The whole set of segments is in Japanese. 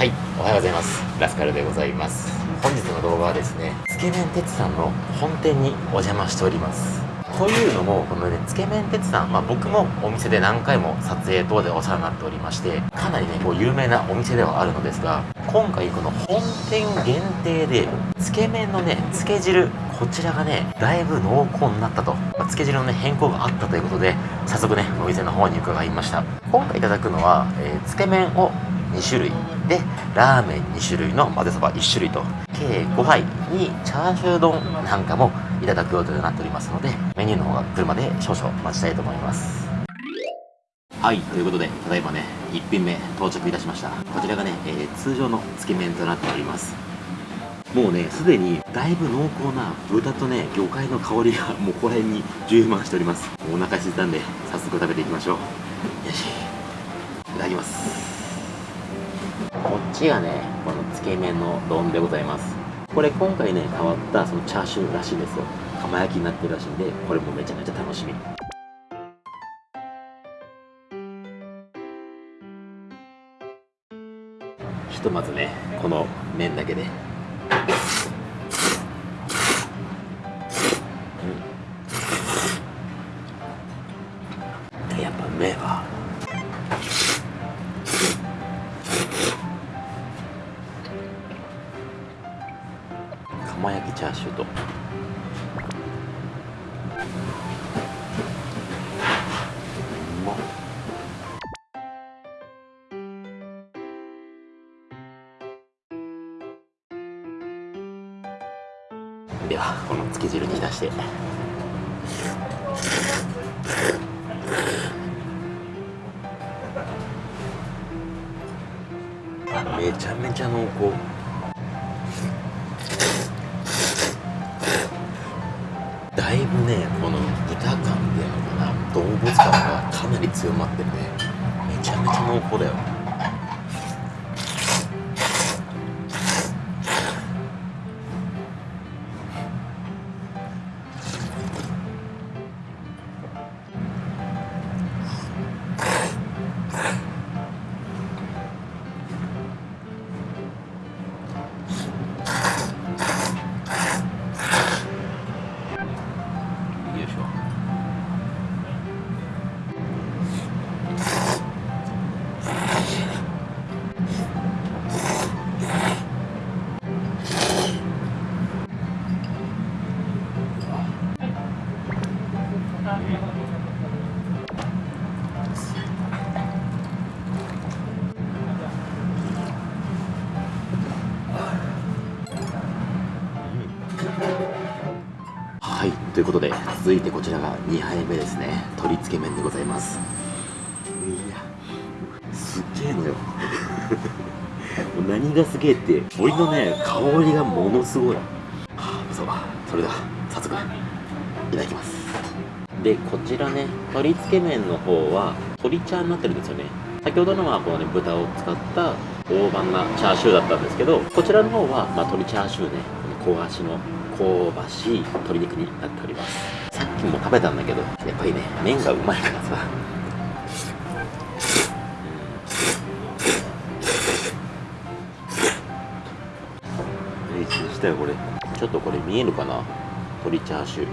はい。おはようございます。ラスカルでございます。本日の動画はですねつけ麺鉄さんの本店にお邪魔しております。というのもこのねつけ麺鉄さん、まあ、僕もお店で何回も撮影等でお世話になっておりましてかなりねこう有名なお店ではあるのですが今回この本店限定でつけ麺のねつけ汁こちらがねだいぶ濃厚になったと、まあ、つけ汁のね変更があったということで早速ねお店の方に伺いました。今回いただくのは、えー、つけ麺を2種類。でラーメン2種類の混ぜそば1種類と。計5杯にチャーシュー丼なんかもいただく予定となっておりますのでメニューの方が来るまで少々待ちたいと思います。はいということでただいまね1品目到着いたしました。こちらがね、えー、通常のつけ麺となっております。もうねすでにだいぶ濃厚な豚とね魚介の香りが もうここら辺に充満しております。お腹空いたんで早速食べていきましょう。よし。いただきます。こっちがねこのつけ麺の丼でございます。これ今回ね変わったそのチャーシューらしいんですよ。釜焼きになってるらしいんでこれもめちゃめちゃ楽しみ。ひとまずねこの麺だけで、釜焼きチャーシューと。ではこのつけ汁に浸して。めちゃめちゃ濃厚。なり強まっててめちゃめちゃ濃厚だよ。ことで続いてこちらが2杯目ですね。鶏つけ麺でございます。いやすっげえのよ。何がすげえって鶏のね香りがものすごい。はあそうそれでは早速いただきます。でこちらね鶏つけ麺の方は鶏茶になってるんですよね。先ほどのはこのね豚を使った大判なチャーシューだったんですけどこちらの方は、まあ、鶏チャーシューね。この焦がしの。香ばしい鶏肉になっております。さっきも食べたんだけどやっぱりね麺がうまいからさ。したよこれちょっとこれ見えるかな鶏チャーシュー、う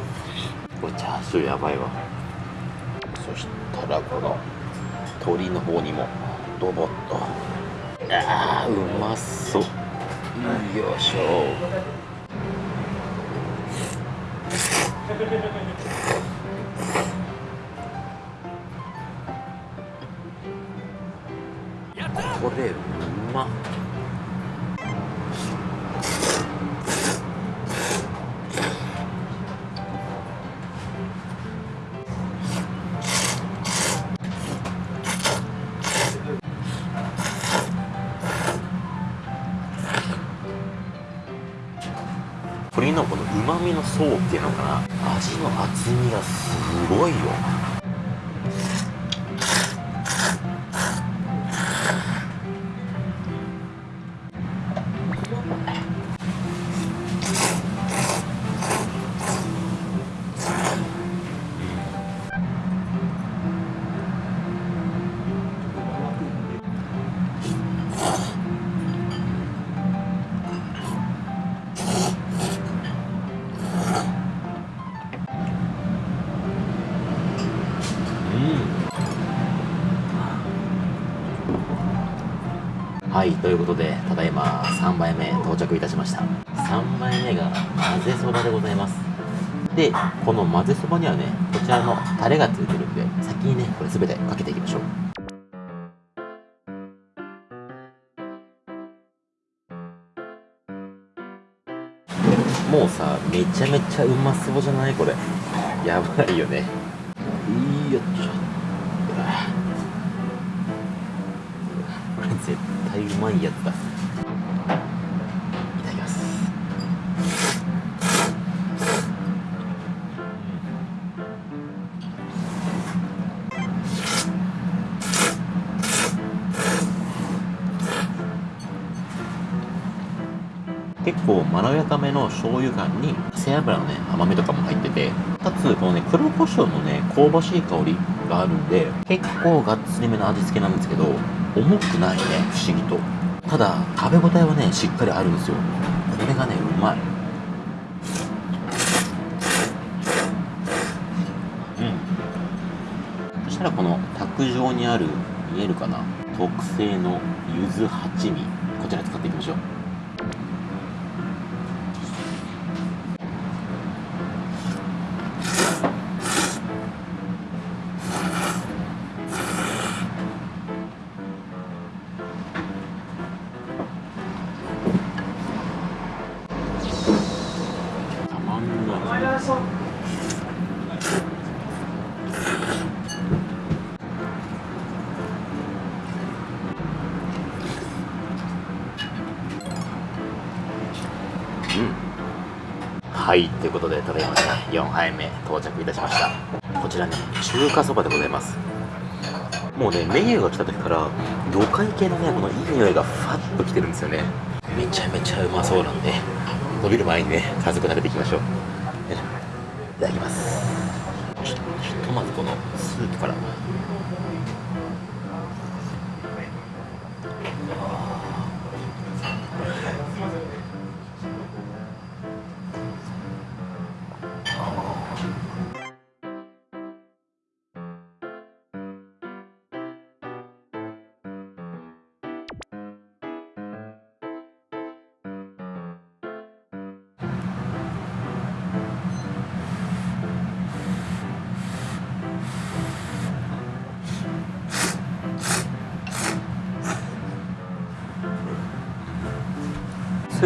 ん。これチャーシューやばいわ。そしたらこの鶏の方にもドボッとあーうまそう。よいしょ。これうまっ鶏のこの旨味の層っていうのかな。味の厚みがすごいよ。はいということでただいま3杯目到着いたしました。3杯目が混ぜそばでございます。でこの混ぜそばにはねこちらのタレがついてるんで先にねこれ全てかけていきましょう。もうさめちゃめちゃうまそうじゃない？これ。やばいよね。いいよっちょうまいやつだ。いただきます。結構まろやかめの醤油感に背脂のね甘みとかも入っててかつこのね黒胡椒のね香ばしい香りがあるんで結構がっつりめの味付けなんですけど重くないね不思議と。ただ食べ応えはねしっかりあるんですよ。これがねうまい。うん。そしたらこの卓上にある見えるかな？特製の柚子八味こちら使っていきましょう。はいということでただいまね4杯目到着いたしました。こちらね中華そばでございます。もうねメニューが来た時から魚介系のねこのいい匂いがファッときてるんですよね。めちゃめちゃうまそうなんで伸びる前にね早速食べていきましょう。いただきます。ちょひとまずこのスープから。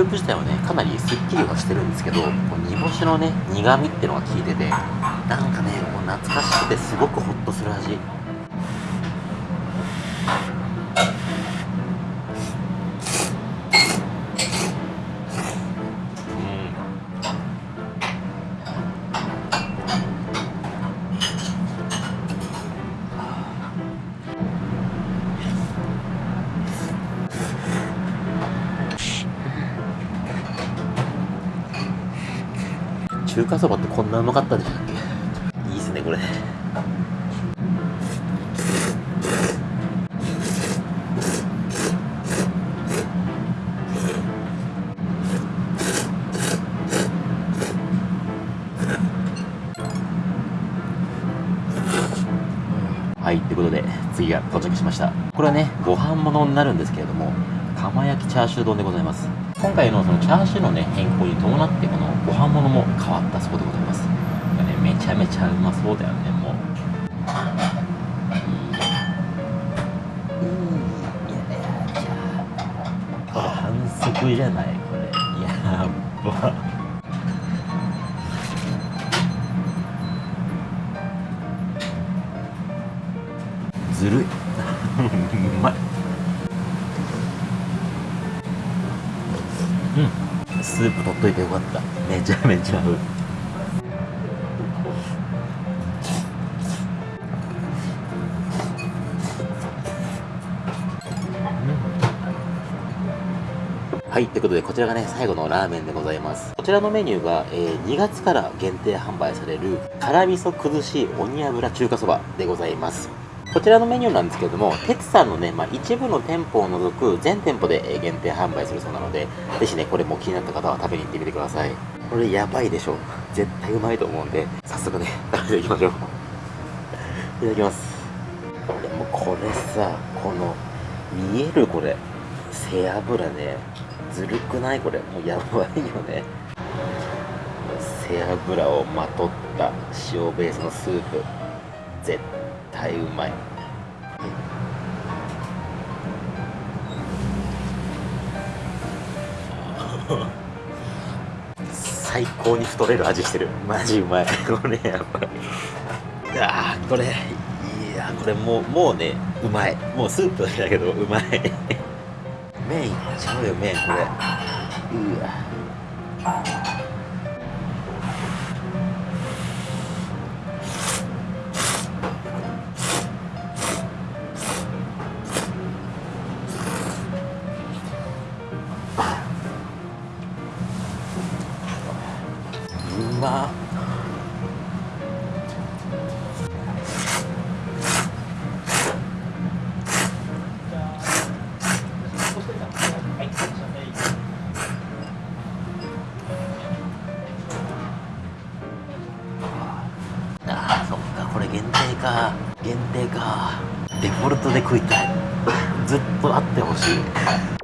ープ自体はねかなりすっきりはしてるんですけどこう煮干しのね苦味ってのが効いててなんかねもう懐かしくてすごくホッとする味。中華そばってこんなうまかったでしたっけ？いいっすねこれ。はいということで次が到着しました。これはねご飯物になるんですけれども釜焼きチャーシュー丼でございます。今回のそのチャーシューのね変更に伴ってこのご飯物も変わったそうでございます。これねめちゃめちゃうまそうだよねもう。これ反則じゃないこれやっば。ずるいうまい。うん。スープ取っといてよかった。めちゃめちゃ合う。はい、ということでこちらがね、最後のラーメンでございます。こちらのメニューが、えー2月から限定販売される辛味噌崩し鬼油中華そばでございます。こちらのメニューなんですけれども、てつさんのね、まあ、一部の店舗を除く全店舗で限定販売するそうなので、ぜひね、これも気になった方は食べに行ってみてください。これやばいでしょ。絶対うまいと思うんで、早速ね、食べていきましょう。いただきます。でもこれさ、この、見えるこれ。背脂ねずるくない？これもうやばいよね背脂をまとった塩ベースのスープ絶対うまい最高に太れる味してる。マジうまい。これやばい。あーこれいやこれもうもうねうまい。もうスープだけどうまい。麺いっちゃうよ麺これ。うわこれ限定か限定か。デフォルトで食いたい。ずっとあってほしい。